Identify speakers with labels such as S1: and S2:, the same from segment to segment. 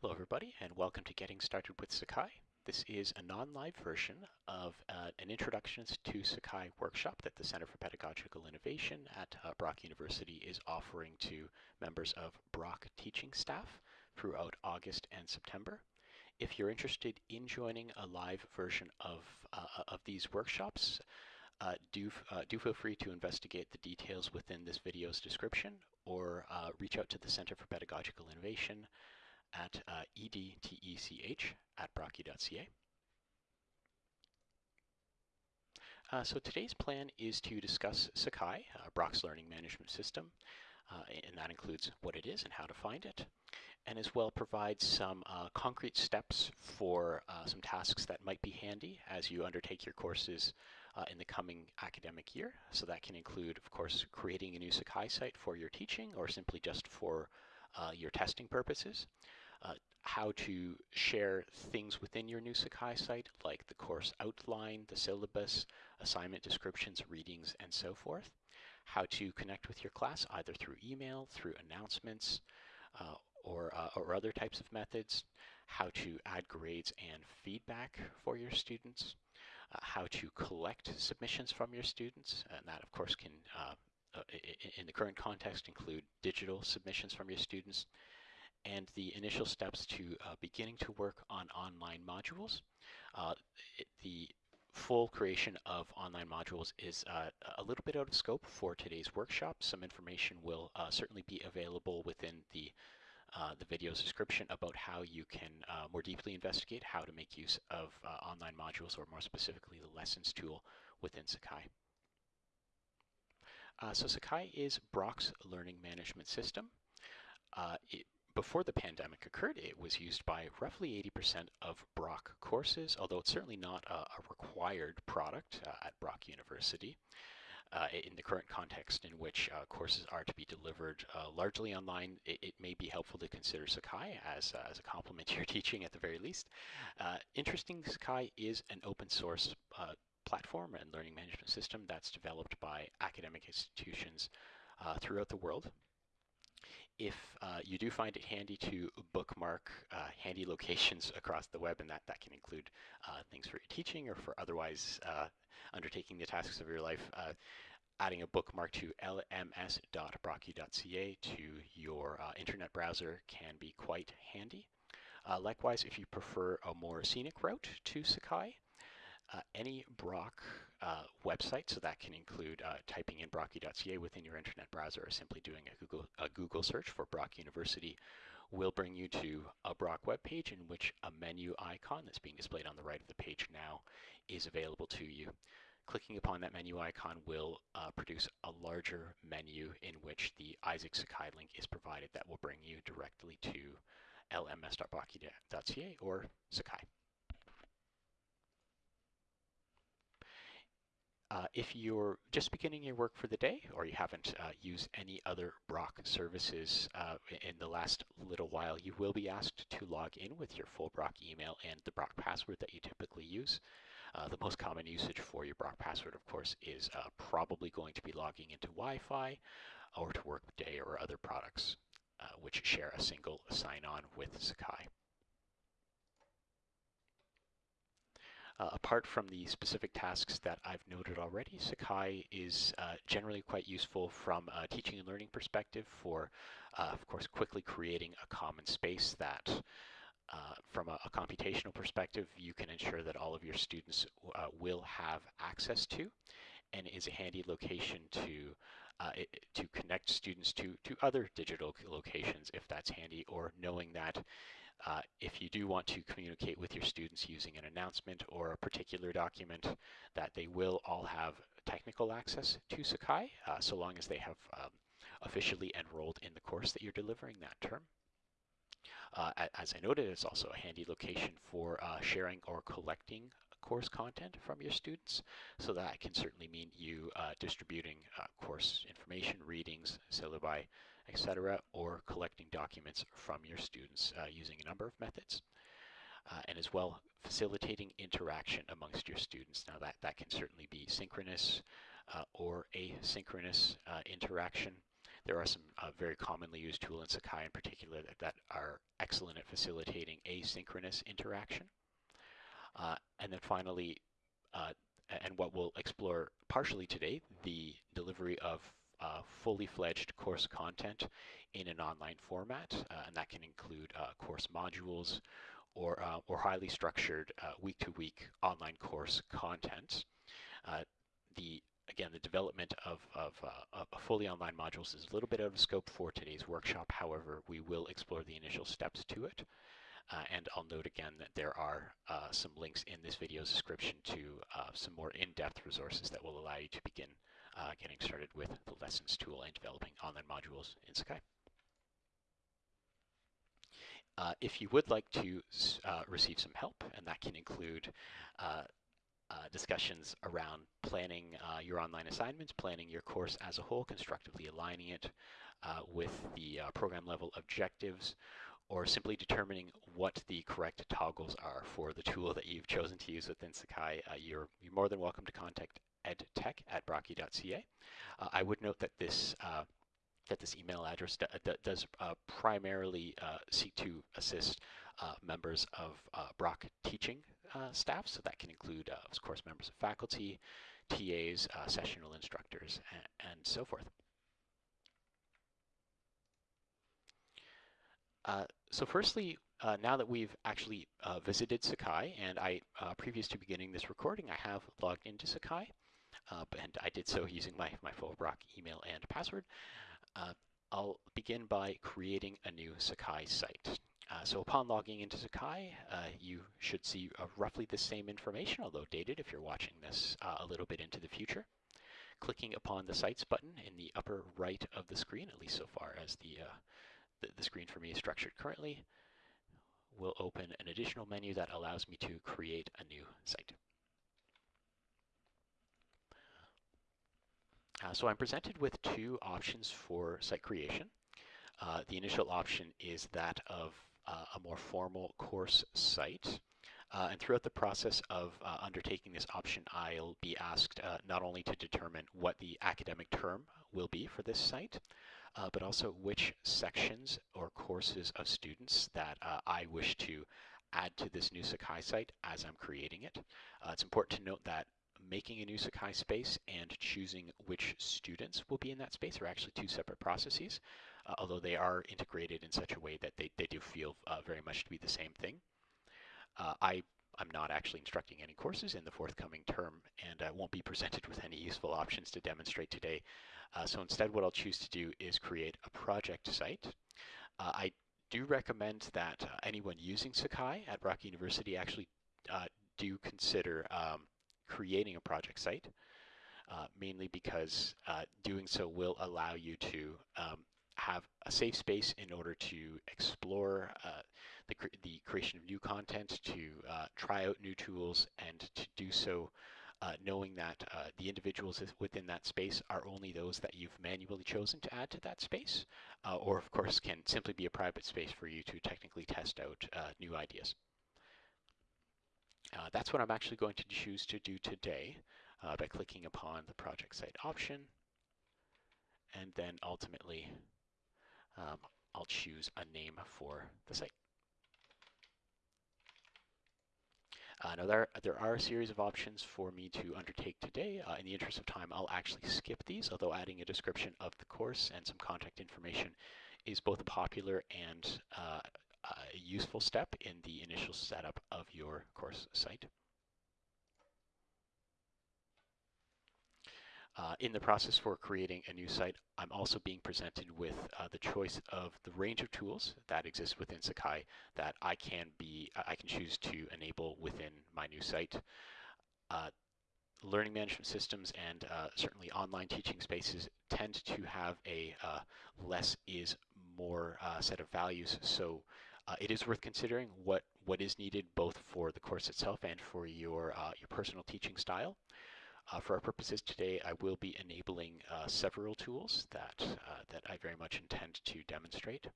S1: Hello everybody and welcome to Getting Started with Sakai. This is a non-live version of uh, an Introductions to Sakai workshop that the Center for Pedagogical Innovation at uh, Brock University is offering to members of Brock teaching staff throughout August and September. If you're interested in joining a live version of, uh, of these workshops, uh, do, uh, do feel free to investigate the details within this video's description or uh, reach out to the Center for Pedagogical Innovation at uh, edtech at brocku.ca. Uh, so today's plan is to discuss Sakai, uh, Brock's learning management system, uh, and that includes what it is and how to find it, and as well provide some uh, concrete steps for uh, some tasks that might be handy as you undertake your courses uh, in the coming academic year. So that can include, of course, creating a new Sakai site for your teaching or simply just for your testing purposes uh, how to share things within your new Sakai site, like the course outline, the syllabus, assignment descriptions, readings, and so forth. How to connect with your class either through email, through announcements, uh, or, uh, or other types of methods. How to add grades and feedback for your students. Uh, how to collect submissions from your students, and that of course can uh, uh, in the current context include digital submissions from your students and the initial steps to uh, beginning to work on online modules. Uh, it, the full creation of online modules is uh, a little bit out of scope for today's workshop. Some information will uh, certainly be available within the uh, the video's description about how you can uh, more deeply investigate how to make use of online modules or more specifically the lessons tool within Sakai. so Sakai is Brock's learning management system. It before the pandemic occurred, it was used by roughly 80% of Brock courses, although it's certainly not a, a required product uh, at Brock University. Uh, in the current context in which uh, courses are to be delivered uh, largely online, it, it, may be helpful to consider Sakai as, uh, as a complement to your teaching at the very least. Uh, interesting, Sakai is an open source platform and learning management system that's developed by academic institutions throughout the world if uh, you do find it handy to bookmark uh, handy locations across the web, and that, that can include uh, things for your teaching or for otherwise uh, undertaking the tasks of your life, uh, adding a bookmark to lms.brocku.ca to your uh, internet browser can be quite handy. likewise, if you prefer a more scenic route to Sakai, any Brock uh, website, so that can include uh, typing in brocku.ca within your internet browser or simply doing a Google, a Google search for Brock University will bring you to a Brock web page in which a menu icon that's being displayed on the right of the page now is available to you. Clicking upon that menu icon will uh, produce a larger menu in which the Isaac Sakai link is provided that will bring you directly to lms.brocku.ca or Sakai. Uh, if you're just beginning your work for the day or you haven't uh, used any other Brock services uh, in the last little while, you will be asked to log in with your full Brock email and the Brock password that you typically use. Uh, the most common usage for your Brock password, of course, is uh, probably going to be logging into Wi-Fi or to Workday or other products uh, which share a single sign-on with Sakai. Uh, apart from the specific tasks that I've noted already, Sakai is uh, generally quite useful from a teaching and learning perspective for, uh, of course, quickly creating a common space that uh, from a, a, computational perspective, you can ensure that all of your students uh, will have access to and is a handy location to uh, it, to connect students to, to other digital locations if that's handy or knowing that uh, if you do want to communicate with your students using an announcement or a particular document, that they will all have technical access to Sakai, uh, so long as they have um, officially enrolled in the course that you're delivering that term. Uh, as I noted, it's also a handy location for uh, sharing or collecting course content from your students. So that can certainly mean you uh, distributing uh, course information, readings, syllabi, etc., or collecting documents from your students uh, using a number of methods. Uh, and as well facilitating interaction amongst your students. Now that, that can certainly be synchronous uh, or asynchronous uh, interaction. there are some uh, very commonly used tools in Sakai in particular that, that are excellent at facilitating asynchronous interaction. Uh, and then finally, and what we'll explore partially today, the delivery of uh, fully fledged course content in an online format, uh, and that can include uh, course modules or, uh, or highly structured week-to-week -week online course content. the again, the development of, of, uh, of, fully online modules is a little bit out of scope for today's workshop. However, we will explore the initial steps to it. Uh, and I'll note again that there are uh, some links in this video's description to uh, some more in-depth resources that will allow you to begin uh, getting started with the lessons tool and developing online modules in Sakai. Uh, if you would like to uh, receive some help, and that can include discussions around planning your online assignments, planning your course as a whole, constructively aligning it with the program level objectives, or simply determining what the correct toggles are for the tool that you've chosen to use within Sakai, uh, you're, you're, more than welcome to contact edtech at brocku.ca. Uh, I would note that this uh, that this email address does uh, primarily seek to assist members of Brock teaching staff, so that can include, of course, members of faculty, TAs, sessional instructors, and, and so forth. Uh, so firstly, uh, now that we've actually uh, visited Sakai, and I, previous to beginning this recording, I have logged into Sakai, uh, and I did so using my, my full email and password. I'll begin by creating a new Sakai site. so upon logging into Sakai, you should see roughly the same information, although dated if you're watching this a little bit into the future clicking upon the Sites button in the upper right of the screen, at least so far as the, uh, the, the screen for me is structured currently, will open an additional menu that allows me to create a new site. Uh, so I'm presented with two options for site creation. Uh, the initial option is that of uh, a more formal course site. Uh, and throughout the process of uh, undertaking this option, I'll be asked uh, not only to determine what the academic term will be for this site, but also which sections or courses of students that I wish to add to this new Sakai site as I'm creating it. Uh, it's important to note that making a new Sakai space and choosing which students will be in that space are actually two separate processes, uh, although they are integrated in such a way that they, they do feel uh, very much to be the same thing. Uh, I I'm not actually instructing any courses in the forthcoming term and I won't be presented with any useful options to demonstrate today. Uh, so instead what I'll choose to do is create a project site. Uh, I do recommend that uh, anyone using Sakai at Brock University actually do consider um, creating a project site, uh, mainly because uh, doing so will allow you to um, have a safe space in order to explore the, cre the creation of new content, to try out new tools, and to do so uh, knowing that uh, the individuals within that space are only those that you've manually chosen to add to that space, uh, or of course can simply be a private space for you to technically test out uh, new ideas. Uh, that's what I'm actually going to choose to do today uh, by clicking upon the project site option, and then ultimately um, I'll choose a name for the site. Uh, now there, there are a series of options for me to undertake today. Uh, in the interest of time, I'll actually skip these, although adding a description of the course and some contact information is both popular and uh, a useful step in the initial setup of your course site. Uh, in the process for creating a new site, I'm also being presented with uh, the choice of the range of tools that exist within Sakai that I can be, I can choose to enable within my new site. Uh, learning management systems and uh, certainly online teaching spaces tend to have a uh, less is more uh, set of values. So it is worth considering what, what is needed both for the course itself and for your, your personal teaching style. Uh, for our purposes today, I will be enabling uh, several tools that, uh, that I very much intend to demonstrate.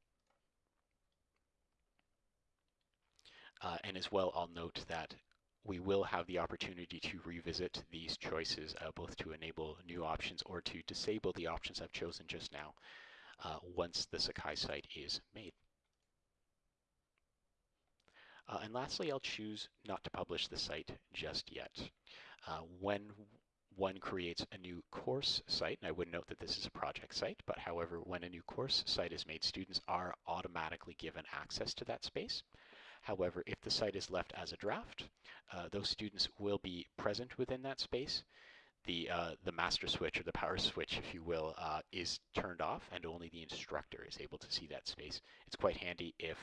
S1: Uh, and as well, I'll note that we will have the opportunity to revisit these choices, uh, both to enable new options or to disable the options I've chosen just now. uh, once the Sakai site is made. Uh, and lastly, I'll choose not to publish the site just yet. Uh, when one creates a new course site, and I would note that this is a project site, but however, when a new course site is made, students are automatically given access to that space. However, if the site is left as a draft, uh, those students will be present within that space. The, uh, the master switch or the power switch, if you will, uh, is turned off and only the instructor is able to see that space. It's quite handy if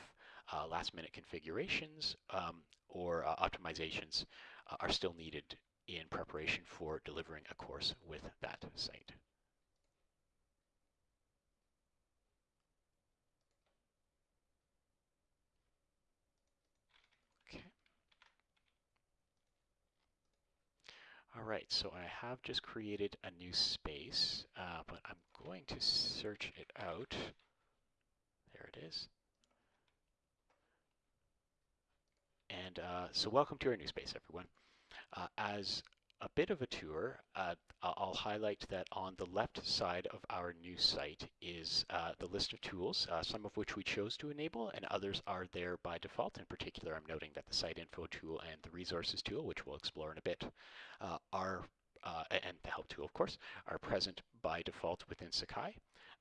S1: uh, last minute configurations um, or uh, optimizations uh, are still needed in preparation for delivering a course with that site. Okay. All right, so I have just created a new space, uh, but I'm going to search it out. There it is. And uh, so welcome to our new space, everyone. Uh, as a bit of a tour, uh, I'll highlight that on the left side of our new site is uh, the list of tools, uh, some of which we chose to enable and others are there by default. In particular, I'm noting that the site info tool and the resources tool, which we'll explore in a bit, uh, are and the help tool, of course, are present by default within Sakai.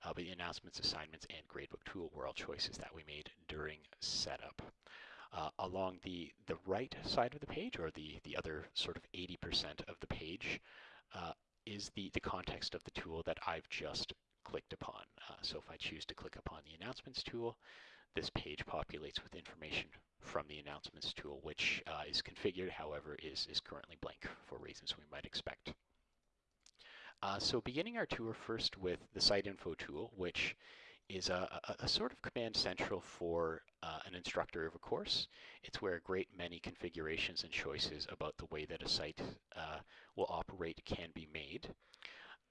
S1: but the announcements, assignments, and gradebook tool were all choices that we made during setup. Uh, along the, the right side of the page, or the, the other sort of 80% of the page, uh, is the, the context of the tool that I've just clicked upon. Uh, so if I choose to click upon the announcements tool, this page populates with information from the announcements tool, which uh, is configured, however, is, is currently blank for reasons we might expect. Uh, so beginning our tour first with the site info tool, which is a, a, a, sort of command central for uh, an instructor of a course. It's where a great many configurations and choices about the way that a site uh, will operate can be made.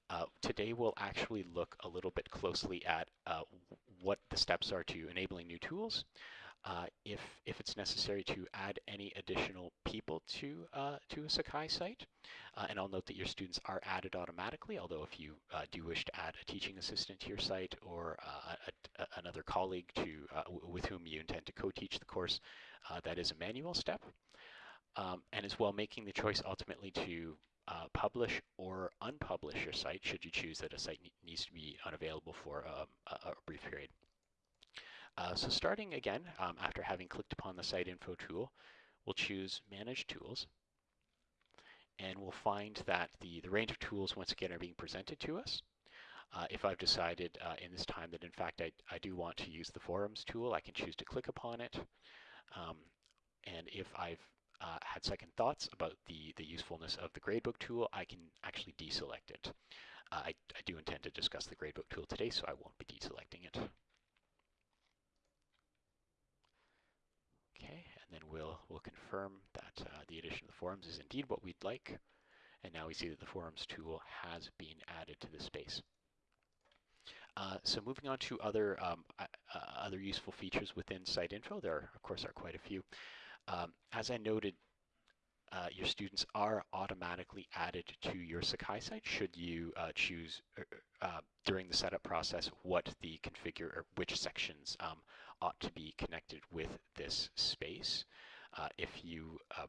S1: Uh, today we'll actually look a little bit closely at uh, what the steps are to enabling new tools, uh, if, if it's necessary to add any additional people to, uh, to a Sakai site. Uh, and I'll note that your students are added automatically, although if you uh, do wish to add a teaching assistant to your site or uh, a, a, another colleague to, uh, with whom you intend to co-teach the course, that is a manual step. Um, and as well making the choice ultimately to uh, publish or unpublish your site should you choose that a site needs to be unavailable for um, a, a, brief period. Uh, so starting again, um, after having clicked upon the Site Info tool, we'll choose Manage Tools. And we'll find that the, the range of tools, once again, are being presented to us. Uh, if I've decided uh, in this time that, in fact, I, I do want to use the Forums tool, I can choose to click upon it. Um, and if I've uh, had second thoughts about the, the usefulness of the gradebook tool, I can actually deselect it. Uh, I, I do intend to discuss the gradebook tool today, so I won't be deselecting it. Okay, and then we'll, we'll confirm that uh, the addition of the forums is indeed what we'd like. And now we see that the forums tool has been added to the space. Uh, so moving on to other um, uh, other useful features within Site Info, there are, of course are quite a few. Um, as I noted, uh, your students are automatically added to your Sakai site should you uh, choose uh, uh during the setup process what the configure or which sections um, ought to be connected with this space. Uh, if you uh,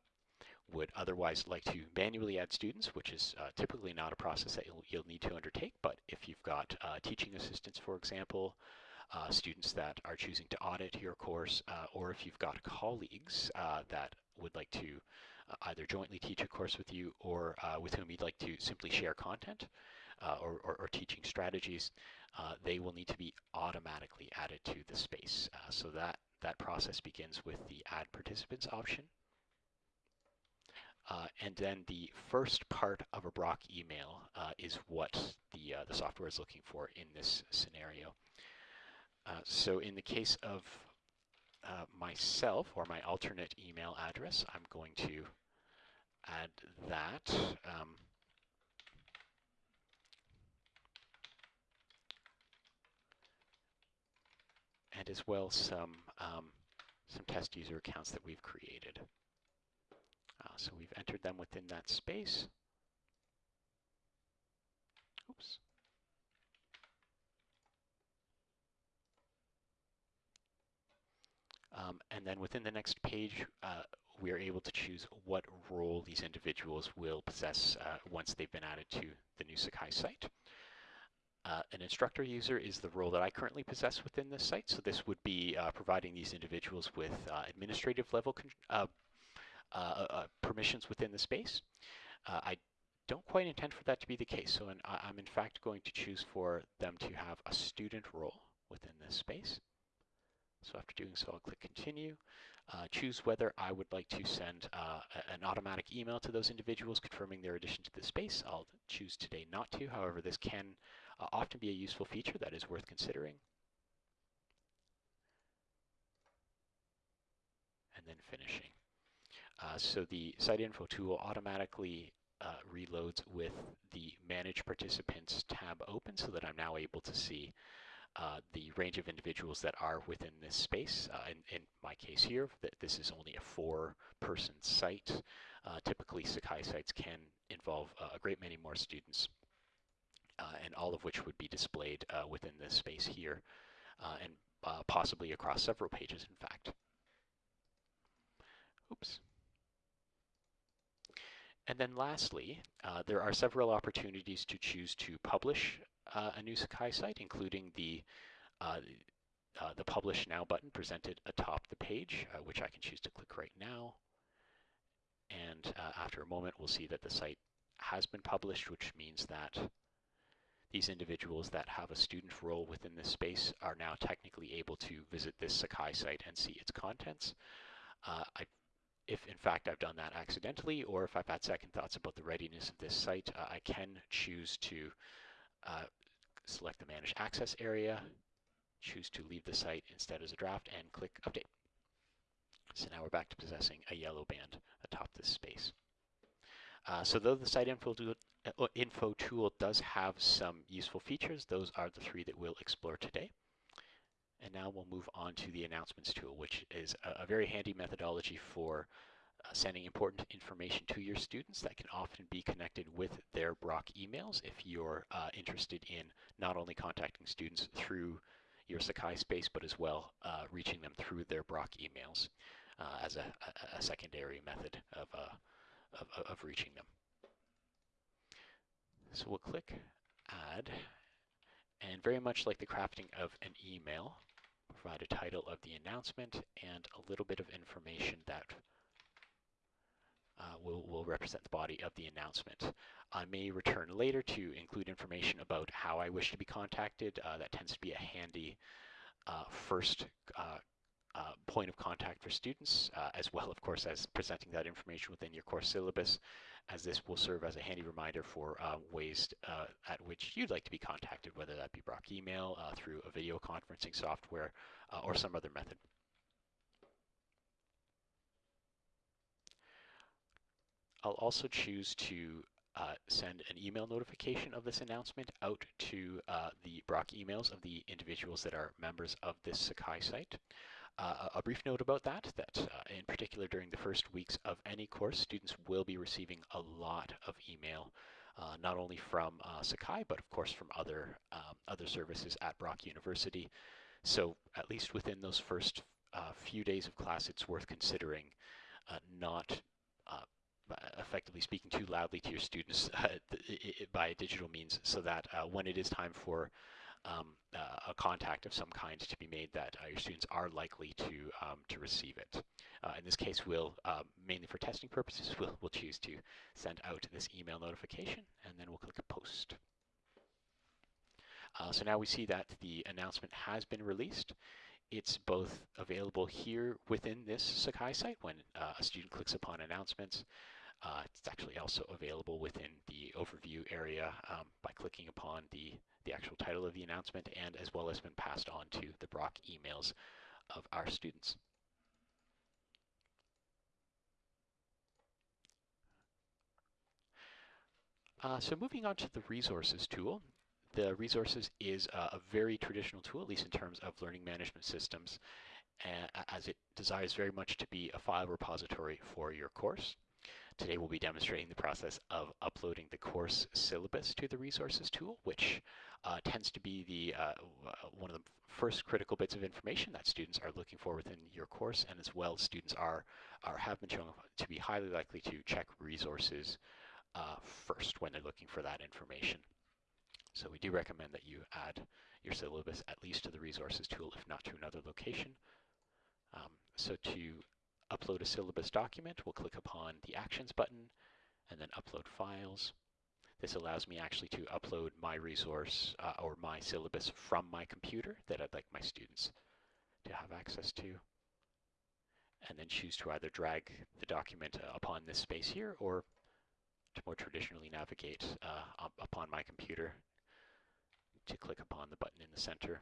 S1: would otherwise like to manually add students, which is typically not a process that you'll, you'll, need to undertake, but if you've got teaching assistants, for example, uh, students that are choosing to audit your course, uh, or if you've got colleagues uh, that would like to uh, either jointly teach a course with you or uh, with whom you'd like to simply share content uh, or, or, or, teaching strategies, they will need to be automatically added to the space. so that, that process begins with the add participants option. Uh, and then the first part of a Brock email uh, is what the, uh, the software is looking for in this scenario. Uh, so in the case of uh, myself or my alternate email address, I'm going to add that. Um, and as well some, um, some test user accounts that we've created. Uh, so we've entered them within that space. Oops. Um, and then within the next page, uh, we are able to choose what role these individuals will possess uh, once they've been added to the new Sakai site. Uh, an instructor user is the role that I currently possess within this site. So this would be uh, providing these individuals with uh, administrative level uh, uh, uh, permissions within the space. I don't quite intend for that to be the case. So in, I'm in fact going to choose for them to have a student role within this space. So after doing so, I'll click continue. Uh, choose whether I would like to send uh, an automatic email to those individuals confirming their addition to the space. I'll choose today not to. However, this can uh, often be a useful feature that is worth considering. And then finishing. Uh, so the site info tool automatically uh, reloads with the manage participants tab open so that I'm now able to see uh, the range of individuals that are within this space. Uh, in, in, my case here, that this is only a four-person site. Uh, typically, Sakai sites can involve uh, a great many more students, and all of which would be displayed within this space here, and possibly across several pages, in fact. Oops. And then lastly, uh, there are several opportunities to choose to publish uh, a new Sakai site, including the uh, uh, the Publish Now button presented atop the page, uh, which I can choose to click right now. And uh, after a moment, we'll see that the site has been published, which means that these individuals that have a student role within this space are now technically able to visit this Sakai site and see its contents. Uh, I if in fact I've done that accidentally or if I've had second thoughts about the readiness of this site, uh, I can choose to uh, select the Manage Access area, choose to leave the site instead as a draft, and click Update. So now we're back to possessing a yellow band atop this space. Uh, so though the site info info tool does have some useful features, those are the three that we'll explore today. And now we'll move on to the announcements tool, which is a, a very handy methodology for uh, sending important information to your students that can often be connected with their Brock emails if you're uh, interested in not only contacting students through your Sakai space, but as well uh, reaching them through their Brock emails uh, as a, a, a, secondary method of, uh, of, of reaching them. So we'll click Add, and very much like the crafting of an email, provide a title of the announcement and a little bit of information that uh, will, will represent the body of the announcement. I may return later to include information about how I wish to be contacted. Uh, that tends to be a handy uh, first uh, uh, point of contact for students, uh, as well, of course, as presenting that information within your course syllabus, as this will serve as a handy reminder for ways at which you'd like to be contacted, whether that be Brock email, through a video conferencing software, or some other method. I'll also choose to uh, send an email notification of this announcement out to uh, the Brock emails of the individuals that are members of this Sakai site. Uh, a brief note about that, that uh, in particular during the first weeks of any course, students will be receiving a lot of email, uh, not only from uh, Sakai, but of course from other, um, other services at Brock University. So at least within those first few days of class, it's worth considering not effectively speaking too loudly to your students uh, by digital means so that uh, when it is time for um, uh, a contact of some kind to be made that uh, your students are likely to um, to receive it. Uh, in this case, we'll, um, mainly for testing purposes, we'll, we'll choose to send out this email notification and then we'll click post. Uh, so now we see that the announcement has been released. It's both available here within this Sakai site when a student clicks upon announcements, uh, it's actually also available within the overview area um, by clicking upon the, the actual title of the announcement and as well as been passed on to the Brock emails of our students. Uh, so moving on to the resources tool, the resources is a very traditional tool, at least in terms of learning management systems, as it desires very much to be a file repository for your course. Today we'll be demonstrating the process of uploading the course syllabus to the resources tool, which uh, tends to be the uh, one of the first critical bits of information that students are looking for within your course, and as well students are, are have been shown to be highly likely to check resources uh, first when they're looking for that information. So we do recommend that you add your syllabus at least to the resources tool, if not to another location. Um, so to upload a syllabus document, we'll click upon the Actions button and then Upload Files. This allows me actually to upload my resource uh, or my syllabus from my computer that I'd like my students to have access to. And then choose to either drag the document uh, upon this space here or to more traditionally navigate uh, up upon my computer to click upon the button in the center.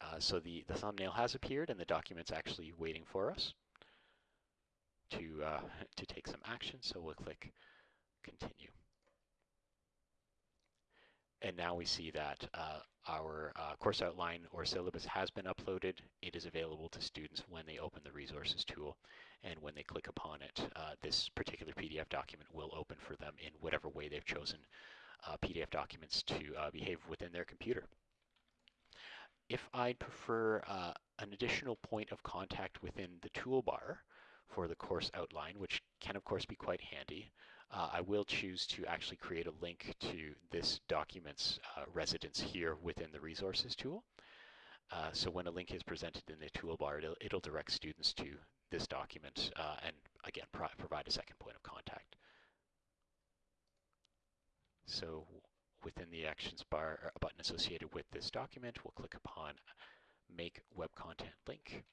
S1: Uh, so the, the thumbnail has appeared and the document's actually waiting for us to, uh, to take some action. So we'll click continue. And now we see that uh, our uh, course outline or syllabus has been uploaded. It is available to students when they open the resources tool. And when they click upon it, uh, this particular PDF document will open for them in whatever way they've chosen uh, PDF documents to uh, behave within their computer. If I'd prefer uh, an additional point of contact within the toolbar, for the course outline, which can of course be quite handy. Uh, I will choose to actually create a link to this document's uh, residence here within the resources tool. Uh, so when a link is presented in the toolbar, it'll, it'll direct students to this document uh, and again pro provide a second point of contact. So within the actions bar a button associated with this document, we'll click upon make web content link.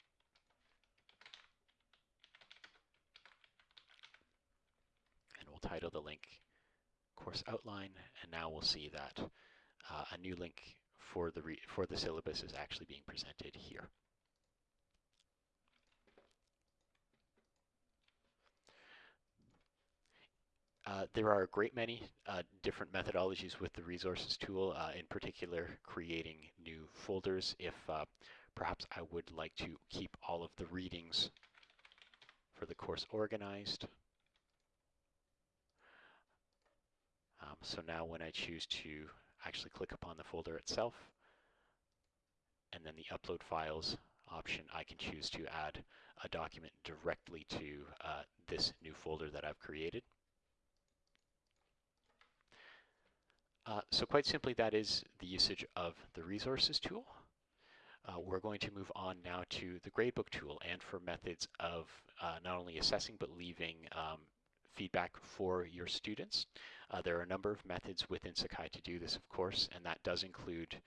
S1: Title the link course outline, and now we'll see that uh, a new link for the, for the syllabus is actually being presented here. Uh, there are a great many uh, different methodologies with the resources tool, uh, in particular creating new folders if uh, perhaps I would like to keep all of the readings for the course organized. Um, so now when I choose to actually click upon the folder itself, and then the upload files option, I can choose to add a document directly to uh, this new folder that I've created. Uh, so quite simply, that is the usage of the resources tool. Uh, we're going to move on now to the gradebook tool and for methods of uh, not only assessing but leaving um, feedback for your students. Uh, there are a number of methods within Sakai to do this, of course, and that does include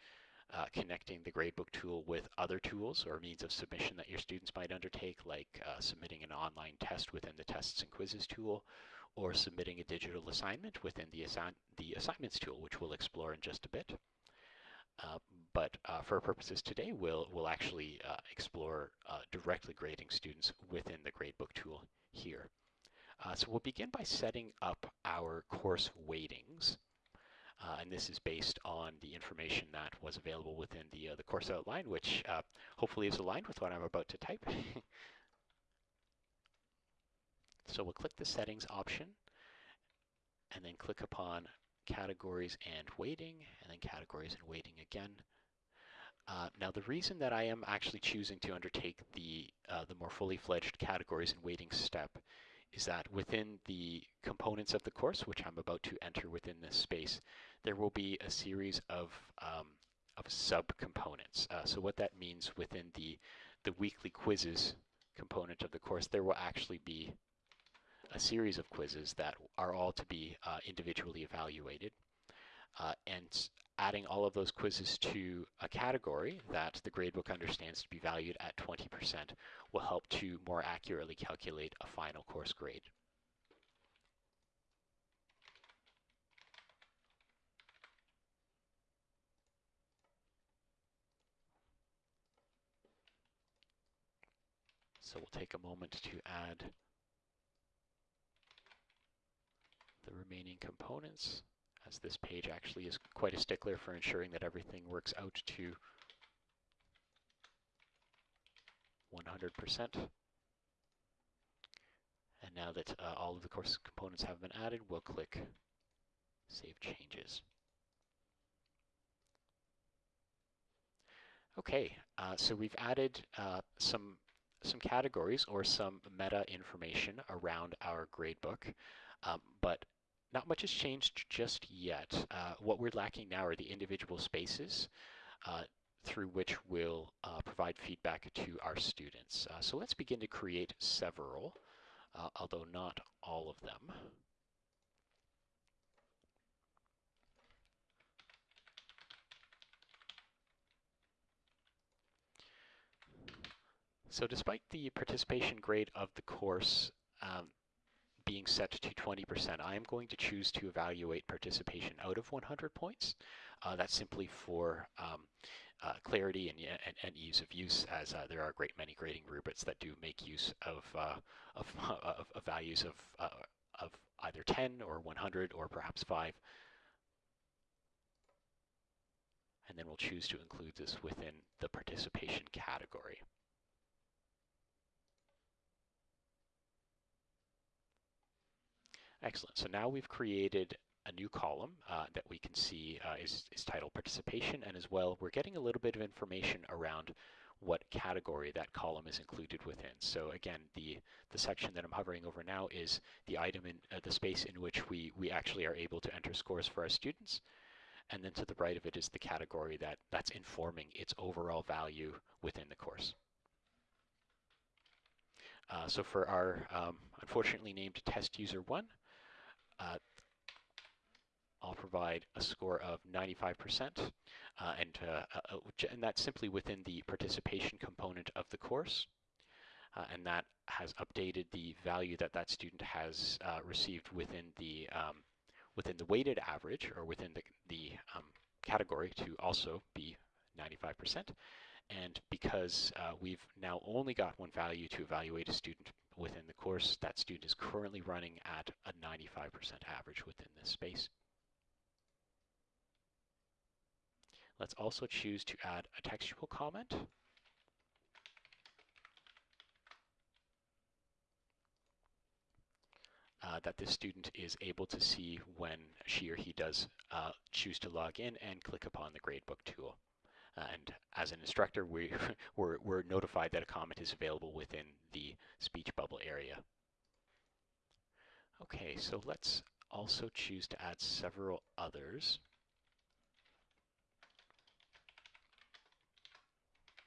S1: uh, connecting the gradebook tool with other tools or means of submission that your students might undertake, like uh, submitting an online test within the tests and quizzes tool, or submitting a digital assignment within the, the assignments tool, which we'll explore in just a bit. Uh, but uh, for purposes today, we'll, we'll actually uh, explore uh, directly grading students within the gradebook tool here. Uh, so we'll begin by setting up our course weightings. Uh, and this is based on the information that was available within the, uh, the course outline, which uh, hopefully is aligned with what I'm about to type. so we'll click the settings option and then click upon categories and weighting and then categories and weighting again. Uh, now the reason that I am actually choosing to undertake the, uh, the more fully fledged categories and weighting step is that within the components of the course, which I'm about to enter within this space, there will be a series of, um, of subcomponents. Uh, so what that means within the, the weekly quizzes component of the course, there will actually be a series of quizzes that are all to be uh, individually evaluated. Uh, and adding all of those quizzes to a category that the gradebook understands to be valued at 20% will help to more accurately calculate a final course grade. So we'll take a moment to add the remaining components as this page actually is quite a stickler for ensuring that everything works out to 100%. And now that uh, all of the course components have been added, we'll click Save Changes. Okay, uh, so we've added uh, some some categories or some meta information around our gradebook, um, but not much has changed just yet. Uh, what we're lacking now are the individual spaces uh, through which we'll uh, provide feedback to our students. Uh, so let's begin to create several, uh, although not all of them. So despite the participation grade of the course um, being set to 20%, I am going to choose to evaluate participation out of 100 points. Uh, that's simply for um, uh, clarity and, and, and, ease of use as uh, there are a great many grading rubrics that do make use of, uh, of, of, of, values of, uh, of either 10 or 100 or perhaps 5. And then we'll choose to include this within the participation category. Excellent. So now we've created a new column uh, that we can see uh, is, is titled participation and as well we're getting a little bit of information around what category that column is included within. So again, the, the section that I'm hovering over now is the item in uh, the space in which we, we actually are able to enter scores for our students. And then to the right of it is the category that, that's informing its overall value within the course. Uh, so for our um, unfortunately named test user one, uh, I'll provide a score of 95%, uh, and, uh, uh, and that's simply within the participation component of the course. Uh, and that has updated the value that that student has uh, received within the um, within the weighted average or within the, the um, category to also be 95%. And because we've now only got one value to evaluate a student within the course, that student is currently running at a 95% average within this space. Let's also choose to add a textual comment. Uh, that this student is able to see when she or he does uh, choose to log in and click upon the gradebook tool. And as an instructor, we, we're, we're notified that a comment is available within the speech bubble area. Okay, so let's also choose to add several others.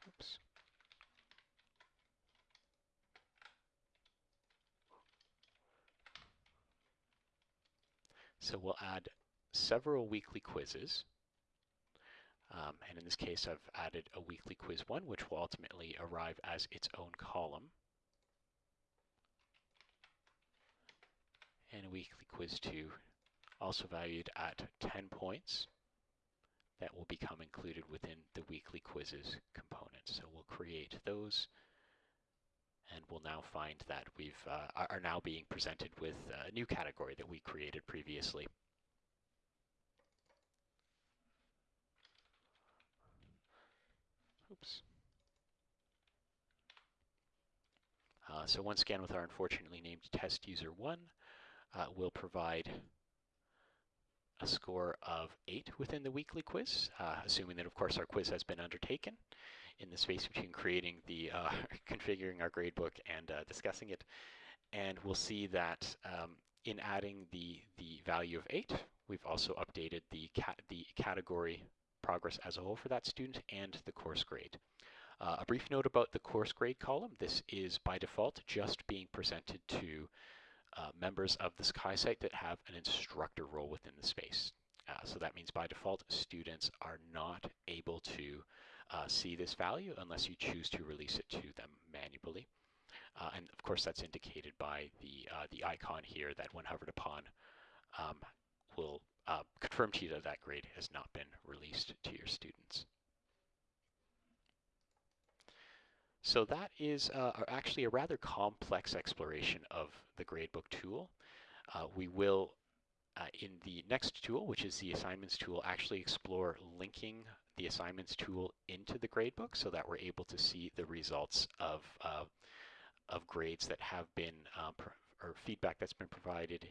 S1: Oops. So we'll add several weekly quizzes. Um, and in this case, I've added a weekly quiz one, which will ultimately arrive as its own column. And a weekly quiz two, also valued at 10 points that will become included within the weekly quizzes component. So we'll create those and we'll now find that we've uh, are now being presented with a new category that we created previously. Uh, so once again with our unfortunately named test user 1, uh, we'll provide a score of 8 within the weekly quiz, uh, assuming that, of course, our quiz has been undertaken in the space between creating the, uh, configuring our gradebook and uh, discussing it. And we'll see that um, in adding the, the value of 8, we've also updated the, the category progress as a whole for that student and the course grade. Uh, a brief note about the course grade column. This is by default just being presented to uh, members of the Sakai site that have an instructor role within the space. Uh, so that means by default, students are not able to uh, see this value unless you choose to release it to them manually. Uh, and of course, that's indicated by the, uh, the icon here that when hovered upon um, will uh, confirm to you that that grade has not been released to your students. So that is uh, actually a rather complex exploration of the gradebook tool. Uh, we will, uh, in the next tool, which is the assignments tool, actually explore linking the assignments tool into the gradebook so that we're able to see the results of, uh, of grades that have been uh, or feedback that's been provided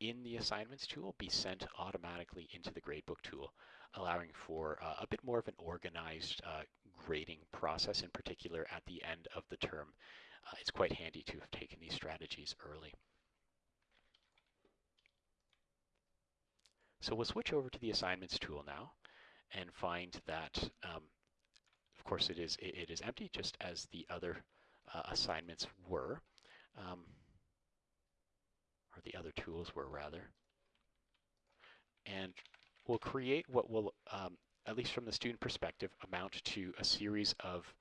S1: in the assignments tool be sent automatically into the gradebook tool, allowing for uh, a bit more of an organized uh, grading process, in particular at the end of the term. Uh, it's quite handy to have taken these strategies early. So we'll switch over to the assignments tool now and find that, um, of course, it is, it, is empty, just as the other uh, assignments were. Um, or the other tools were rather. And we'll create what will, um, at least from the student perspective, amount to a series of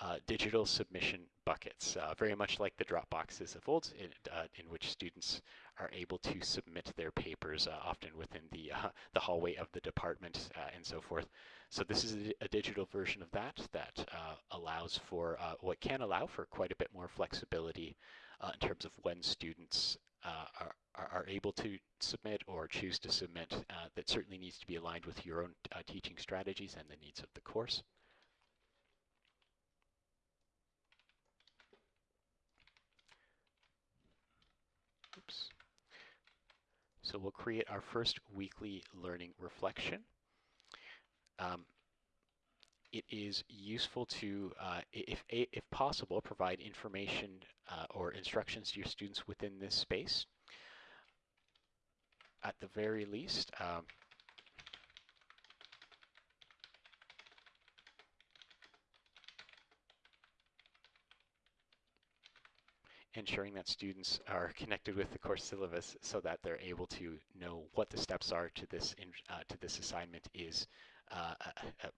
S1: uh, digital submission buckets, uh, very much like the drop boxes of old, in, uh, in which students are able to submit their papers, uh, often within the uh, the hallway of the department uh, and so forth. So this is a, a digital version of that that allows for what can allow for quite a bit more flexibility Uh, in terms of when students uh, are, are able to submit or choose to submit. Uh, that certainly needs to be aligned with your own teaching strategies and the needs of the course. Oops. So we'll create our first weekly learning reflection. Um, it is useful to, uh, if, if possible, provide information uh, or instructions to your students within this space. At the very least, um, ensuring that students are connected with the course syllabus so that they're able to know what the steps are to this in, uh, to this assignment is uh,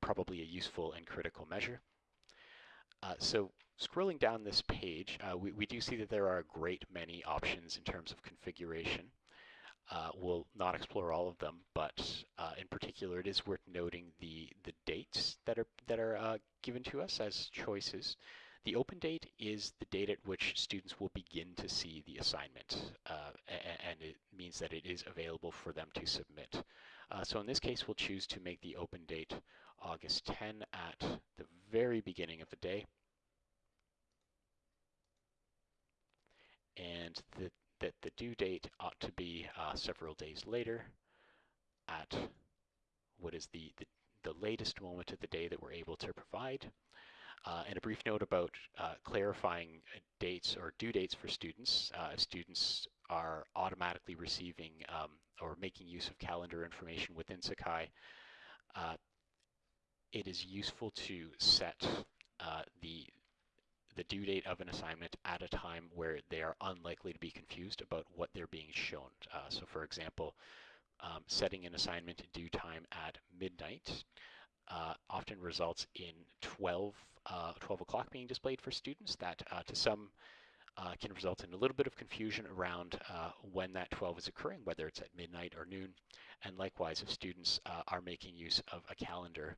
S1: probably a useful and critical measure. Uh, so scrolling down this page, uh, we, we do see that there are a great many options in terms of configuration. Uh, we'll not explore all of them, but uh, in particular, it is worth noting the the dates that are that are given to us as choices. The open date is the date at which students will begin to see the assignment, uh, and it means that it is available for them to submit. Uh, so in this case, we'll choose to make the open date August 10 at the very beginning of the day. And the, that the due date ought to be uh, several days later at what is the, the, the latest moment of the day that we're able to provide. Uh, and a brief note about uh, clarifying uh, dates or due dates for students. Uh, students are automatically receiving um, or making use of calendar information within Sakai. Uh, it is useful to set uh, the the due date of an assignment at a time where they are unlikely to be confused about what they're being shown. so for example, um, setting an assignment due time at midnight uh, often results in 12, uh, 12 o'clock being displayed for students that uh, to some uh, can result in a little bit of confusion around uh, when that 12 is occurring, whether it's at midnight or noon. And likewise, if students uh, are making use of a calendar,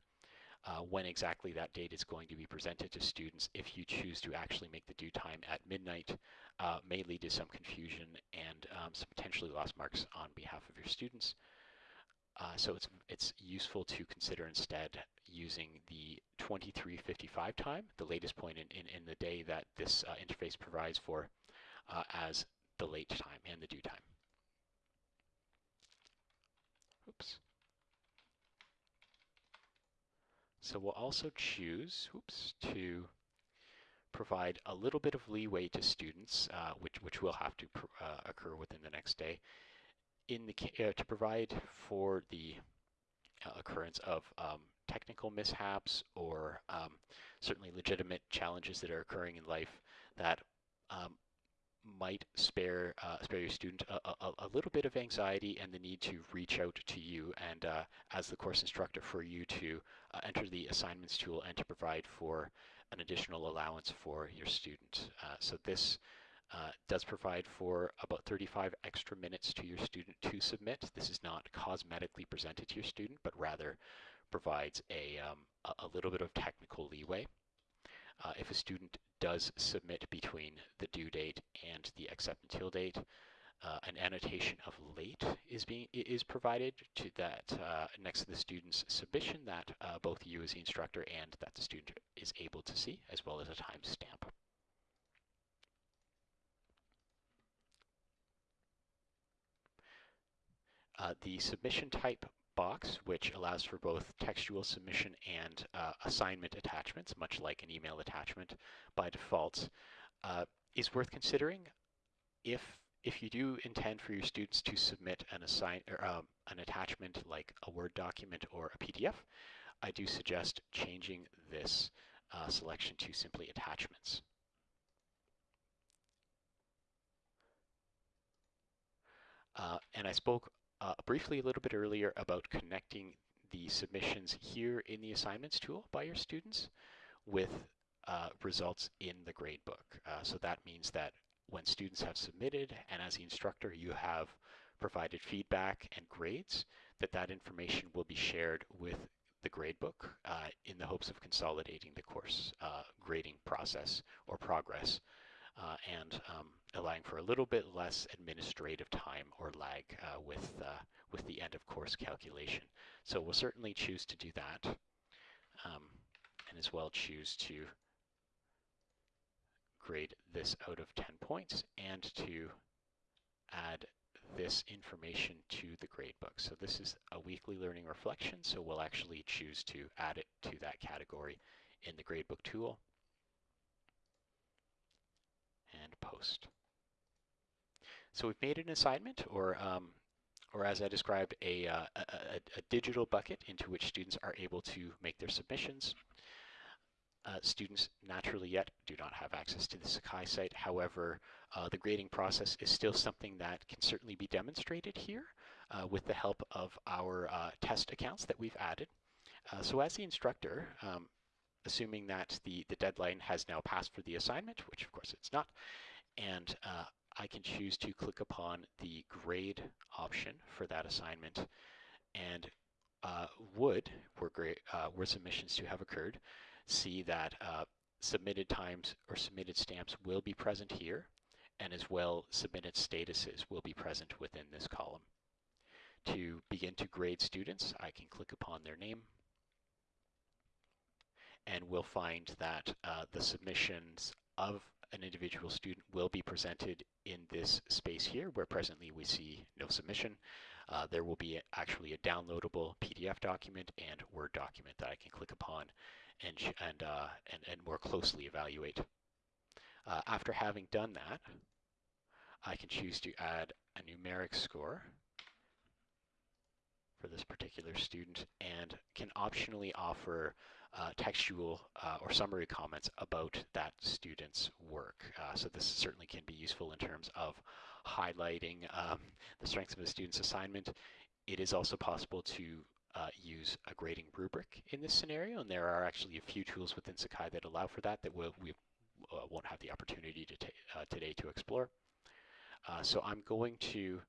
S1: when exactly that date is going to be presented to students, if you choose to actually make the due time at midnight, may lead to some confusion and um, some potentially lost marks on behalf of your students. Uh, so it's, it's useful to consider instead using the 2355 time, the latest point in, in, in the day that this uh, interface provides for, uh, as the late time and the due time. Oops. So we'll also choose, oops, to provide a little bit of leeway to students, uh, which, which will have to uh, occur within the next day, in the uh, to provide for the uh, occurrence of um, technical mishaps or um, certainly legitimate challenges that are occurring in life that um, might spare uh, spare your student a, a, a, little bit of anxiety and the need to reach out to you and uh, as the course instructor for you to uh, enter the assignments tool and to provide for an additional allowance for your student. Uh, so this uh, does provide for about 35 extra minutes to your student to submit. This is not cosmetically presented to your student, but rather provides a, um, a little bit of technical leeway. Uh, if a student does submit between the due date and the accept until date, uh, an annotation of late is being is provided to that uh, next to the student's submission that uh, both you as the instructor and that the student is able to see, as well as a timestamp. Uh, the submission type box, which allows for both textual submission and uh, assignment attachments, much like an email attachment by default, uh, is worth considering if if you do intend for your students to submit an assign or um, an attachment like a Word document or a PDF, I do suggest changing this uh, selection to simply attachments. Uh, and I spoke uh, briefly a little bit earlier about connecting the submissions here in the assignments tool by your students with uh, results in the gradebook. Uh, so that means that when students have submitted and as the instructor you have provided feedback and grades, that that information will be shared with the gradebook uh, in the hopes of consolidating the course uh, grading process or progress uh, and um, allowing for a little bit less administrative time or lag uh, with, uh, with the end of course calculation. So we'll certainly choose to do that um, and as well choose to grade this out of 10 points and to add this information to the gradebook. So this is a weekly learning reflection, so we'll actually choose to add it to that category in the gradebook tool and post. So we've made an assignment or um, or as I described, a, uh, a, a, digital bucket into which students are able to make their submissions. Uh, students naturally yet do not have access to the Sakai site. However, uh, the grading process is still something that can certainly be demonstrated here uh, with the help of our uh, test accounts that we've added. Uh, so as the instructor, um, assuming that the, the deadline has now passed for the assignment, which of course it's not, and I can choose to click upon the grade option for that assignment and would, were, were submissions to have occurred, see that uh, submitted times or submitted stamps will be present here, and as well submitted statuses will be present within this column. To begin to grade students, I can click upon their name, and we'll find that uh, the submissions of an individual student will be presented in this space here, where presently we see no submission. Uh, there will be actually a downloadable PDF document and Word document that I can click upon and, and, uh, and, and more closely evaluate. Uh, after having done that, I can choose to add a numeric score for this particular student and can optionally offer uh, textual uh, or summary comments about that student's work. Uh, so this certainly can be useful in terms of highlighting um, the strengths of a student's assignment. It is also possible to uh, use a grading rubric in this scenario, and there are actually a few tools within Sakai that allow for that that we'll, we uh, won't have the opportunity to uh, today to explore. So I'm going to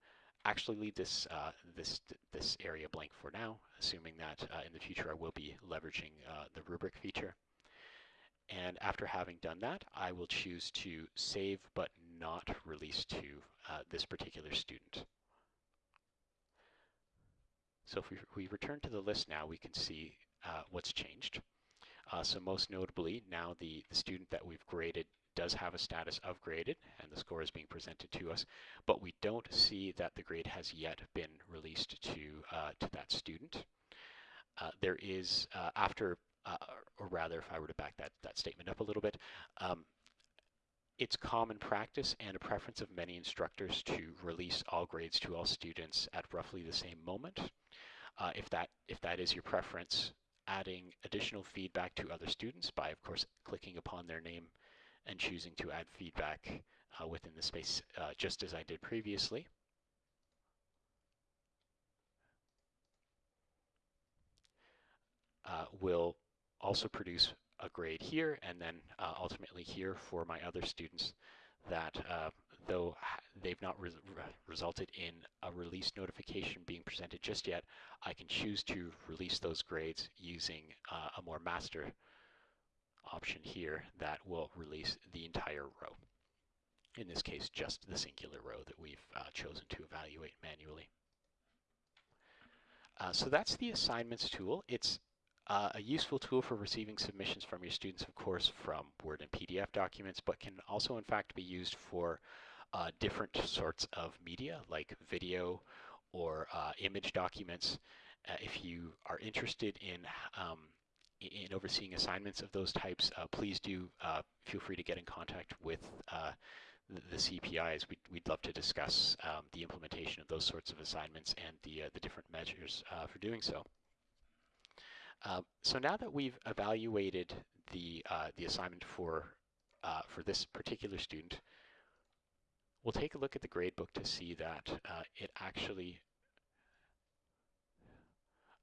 S1: actually leave this uh, this this area blank for now, assuming that uh, in the future I will be leveraging the rubric feature. And after having done that, I will choose to save but not release to this particular student. So if we, we return to the list now, we can see uh, what's changed. Uh, so most notably, now the, the student that we've graded does have a status of graded, and the score is being presented to us, but we don't see that the grade has yet been released to, uh, to that student. Uh, there is, uh, after, uh, or rather, if I were to back that, that statement up a little bit, um, it's common practice and a preference of many instructors to release all grades to all students at roughly the same moment. Uh, if, that, if that is your preference, adding additional feedback to other students by, of course, clicking upon their name and choosing to add feedback uh, within the space, uh, just as I did previously. Uh, will also produce a grade here and then uh, ultimately here for my other students that uh, though they've not re resulted in a release notification being presented just yet, I can choose to release those grades using uh, a more master option here that will release the entire row. In this case, just the singular row that we've uh, chosen to evaluate manually. Uh, so that's the assignments tool. It's uh, a useful tool for receiving submissions from your students, of course, from Word and PDF documents, but can also, in fact, be used for uh, different sorts of media, like video or uh, image documents. Uh, if you are interested in um, in overseeing assignments of those types, uh, please do uh, feel free to get in contact with uh, the, CPIs. We'd, we'd, love to discuss um, the implementation of those sorts of assignments and the, uh, the different measures uh, for doing so. Uh, so now that we've evaluated the, the assignment for, for this particular student, we'll take a look at the gradebook to see that it actually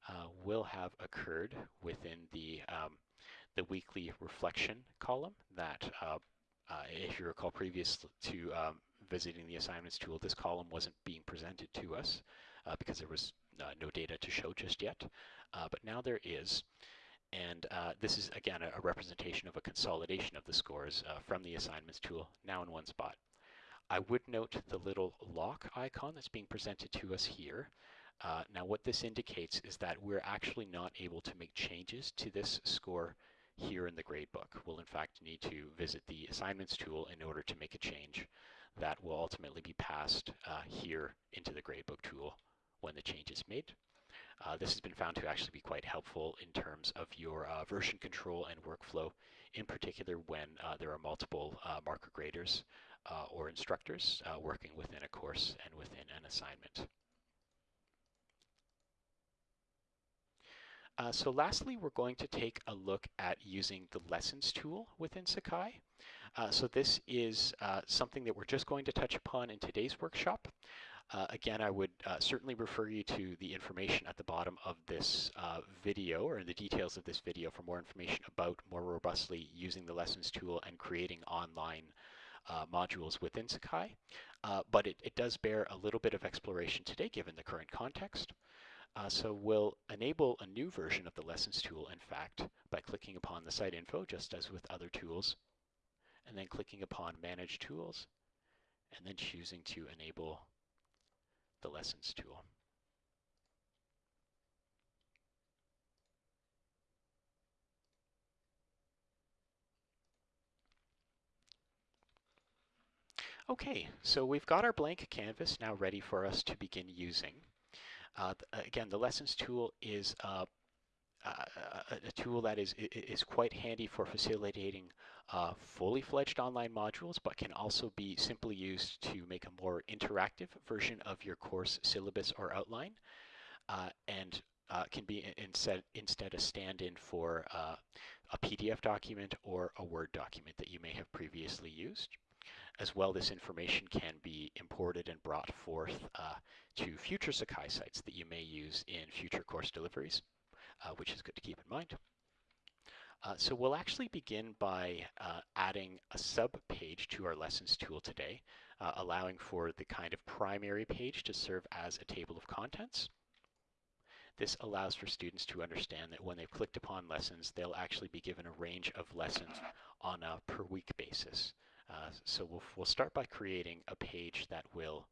S1: uh, will have occurred within the, um, the weekly reflection column that, uh, uh, if you recall previous to um, visiting the assignments tool, this column wasn't being presented to us uh, because there was uh, no data to show just yet, uh, but now there is. And this is, again, a, a, representation of a consolidation of the scores from the assignments tool, now in one spot. I would note the little lock icon that's being presented to us here. Uh, now what this indicates is that we're actually not able to make changes to this score here in the gradebook. We'll in fact need to visit the assignments tool in order to make a change that will ultimately be passed uh, here into the gradebook tool when the change is made. Uh, this has been found to actually be quite helpful in terms of your uh, version control and workflow, in particular when uh, there are multiple uh, marker graders or instructors working within a course and within an assignment. Uh, so lastly, we're going to take a look at using the lessons tool within Sakai. Uh, so this is uh, something that we're just going to touch upon in today's workshop. Uh, again, I would uh, certainly refer you to the information at the bottom of this uh, video or in the details of this video for more information about more robustly using the lessons tool and creating online modules within Sakai. but it, it does bear a little bit of exploration today given the current context. Uh, so we'll enable a new version of the lessons tool, in fact, by clicking upon the site info, just as with other tools, and then clicking upon manage tools, and then choosing to enable the lessons tool. Okay, so we've got our blank canvas now ready for us to begin using. Uh, again, the lessons tool is uh, a, a, tool that is is quite handy for facilitating uh, fully fledged online modules, but can also be simply used to make a more interactive version of your course syllabus or outline, uh, and uh, can be instead instead a stand-in for uh, a PDF document or a Word document that you may have previously used. As well, this information can be imported and brought forth uh, to future Sakai sites that you may use in future course deliveries, uh, which is good to keep in mind. Uh, so we'll actually begin by uh, adding a sub-page to our lessons tool today, uh, allowing for the kind of primary page to serve as a table of contents. This allows for students to understand that when they've clicked upon lessons, they'll actually be given a range of lessons on a per week basis. Uh, so we'll, we'll start by creating a page that will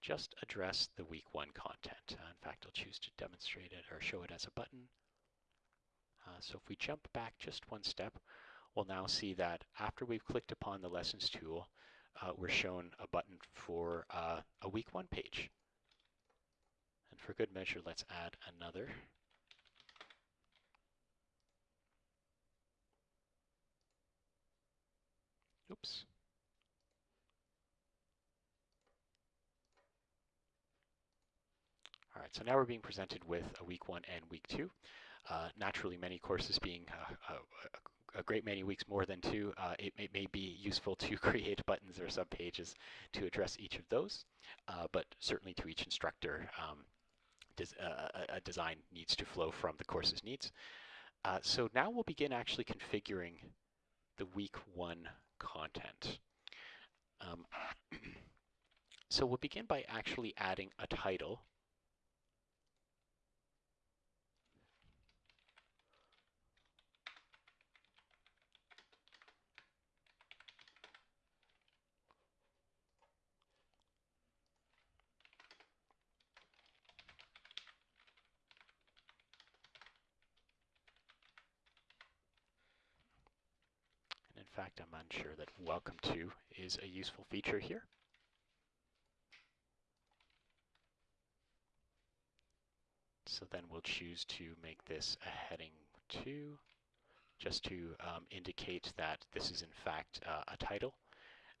S1: just address the week one content. Uh, in fact, I'll choose to demonstrate it or show it as a button. Uh, so if we jump back just one step, we'll now see that after we've clicked upon the lessons tool, uh, we're shown a button for uh, a week one page. And for good measure, let's add another. Oops. All right, so now we're being presented with a week one and week two. Uh, naturally, many courses being uh, a, a, great many weeks more than two, uh, it, may, may, be useful to create buttons or subpages to address each of those, uh, but certainly to each instructor, um, des uh, a design needs to flow from the course's needs. So now we'll begin actually configuring the week one content. Um, so we'll begin by actually adding a title I'm unsure that welcome to is a useful feature here. So then we'll choose to make this a heading 2, just to um, indicate that this is in fact uh, a title,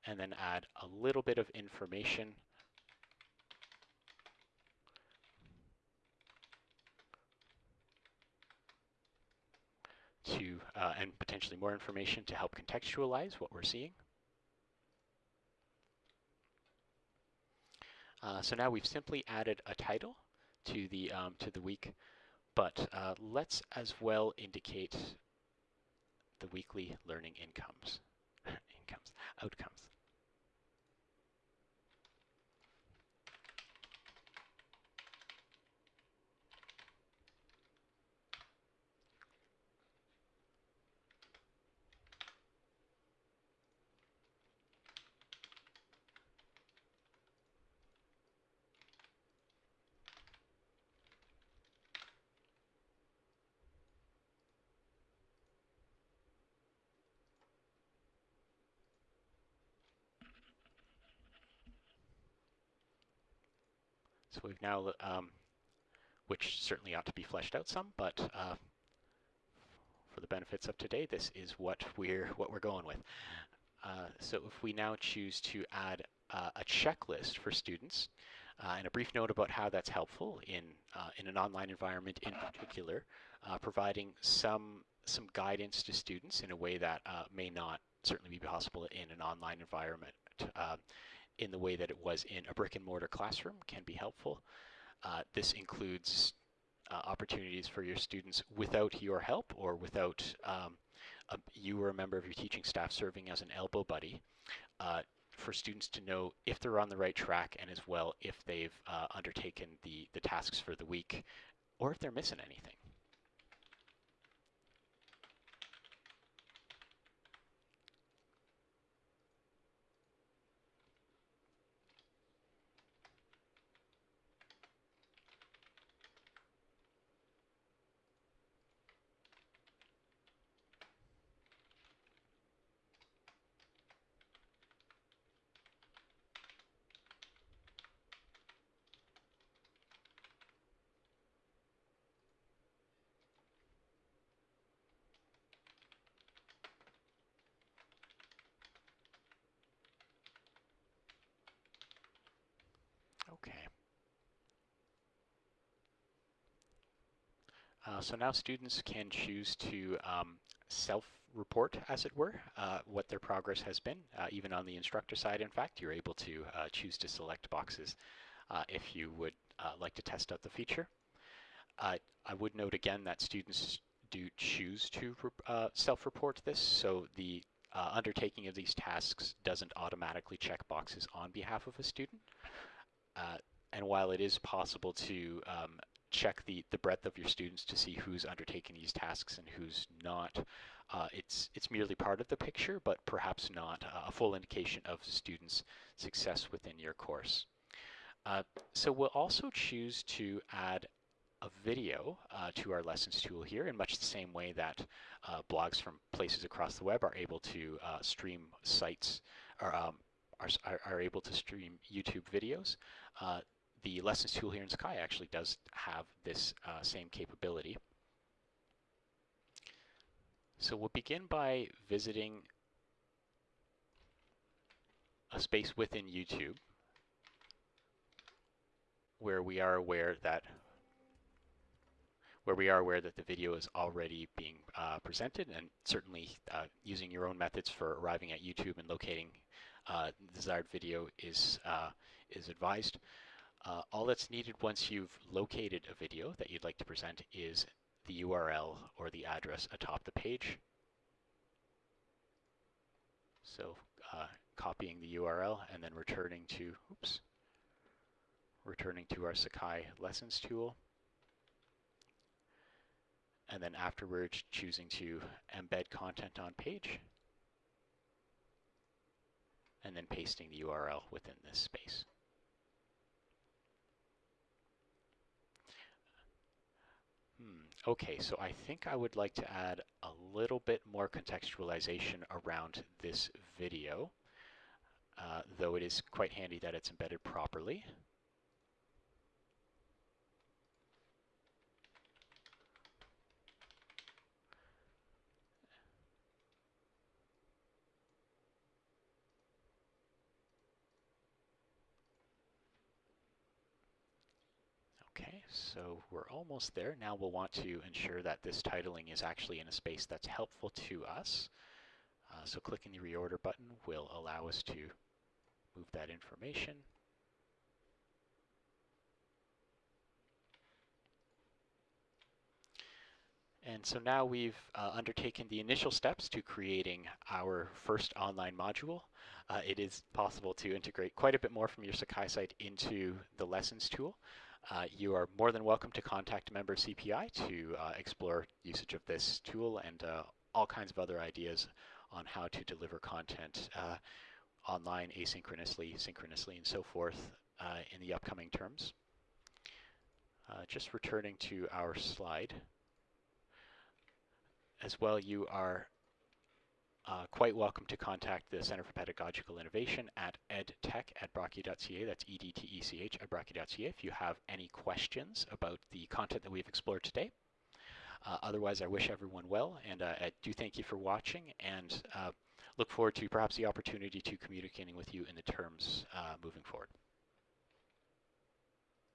S1: and then add a little bit of information to, uh, and potentially more information to help contextualize what we're seeing. Uh, so now we've simply added a title to the um, to the week, but uh, let's as well indicate the weekly learning incomes, incomes, outcomes. So we've now, um, which certainly ought to be fleshed out some, but uh, for the benefits of today, this is what we're what we're going with. Uh, so if we now choose to add uh, a checklist for students, uh, and a brief note about how that's helpful in uh, in an online environment in particular, uh, providing some some guidance to students in a way that may not certainly be possible in an online environment in the way that it was in a brick and mortar classroom can be helpful. Uh, this includes uh, opportunities for your students without your help or without um, a, you or a member of your teaching staff serving as an elbow buddy uh, for students to know if they're on the right track and as well if they've uh, undertaken the, the tasks for the week or if they're missing anything. Okay. Uh, so now students can choose to um, self-report, as it were, uh, what their progress has been. Uh, even on the instructor side, in fact, you're able to uh, choose to select boxes uh, if you would uh, like to test out the feature. I would note again that students do choose to self-report this, so the undertaking of these tasks doesn't automatically check boxes on behalf of a student. Uh, and while it is possible to um, check the, the breadth of your students to see who's undertaking these tasks and who's not, uh, it's, it's merely part of the picture, but perhaps not a full indication of the students' success within your course. Uh, so we'll also choose to add a video uh, to our lessons tool here in much the same way that uh, blogs from places across the web are able to uh, stream sites or um, are, are, able to stream YouTube videos. The Lessons tool here in Sakai actually does have this uh, same capability. So we'll begin by visiting a space within YouTube where we are aware that where we are aware that the video is already being uh, presented and certainly uh, using your own methods for arriving at YouTube and locating uh, desired video is, uh, is advised. Uh, all that's needed once you've located a video that you'd like to present is the URL or the address atop the page. So uh, copying the URL and then returning to, oops, returning to our Sakai Lessons tool. And then afterwards choosing to embed content on page and then pasting the URL within this space. Okay, so I think I would like to add a little bit more contextualization around this video, uh, though it is quite handy that it's embedded properly. Okay, so we're almost there. Now we'll want to ensure that this titling is actually in a space that's helpful to us. Uh, so clicking the reorder button will allow us to move that information. And so now we've uh, undertaken the initial steps to creating our first online module. Uh, it is possible to integrate quite a bit more from your Sakai site into the lessons tool. Uh, you are more than welcome to contact a member of CPI to uh, explore usage of this tool and uh, all kinds of other ideas on how to deliver content uh, online asynchronously, synchronously, and so forth uh, in the upcoming terms. Just returning to our slide. As well, you are uh, quite welcome to contact the Center for Pedagogical Innovation at edtech at brocku.ca. That's E-D-T-E-C-H at brocku.ca if you have any questions about the content that we've explored today. Uh, otherwise, I wish everyone well, and uh, I do thank you for watching, and uh, look forward to perhaps the opportunity to communicating with you in the terms uh, moving forward.